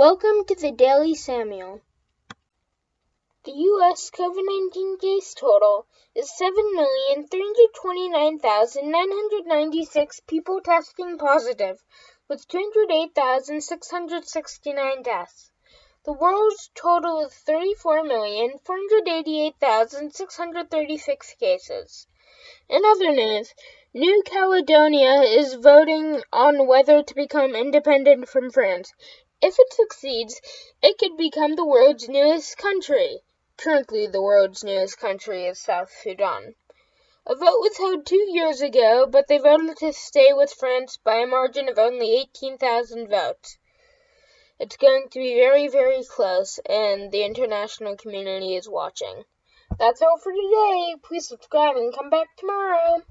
Welcome to the Daily Samuel. The U.S. COVID 19 case total is 7,329,996 people testing positive, with 208,669 deaths. The world's total is 34,488,636 cases. In other news, New Caledonia is voting on whether to become independent from France. If it succeeds, it could become the world's newest country. Currently, the world's newest country is South Sudan. A vote was held two years ago, but they voted to stay with France by a margin of only 18,000 votes. It's going to be very, very close, and the international community is watching. That's all for today. Please subscribe and come back tomorrow.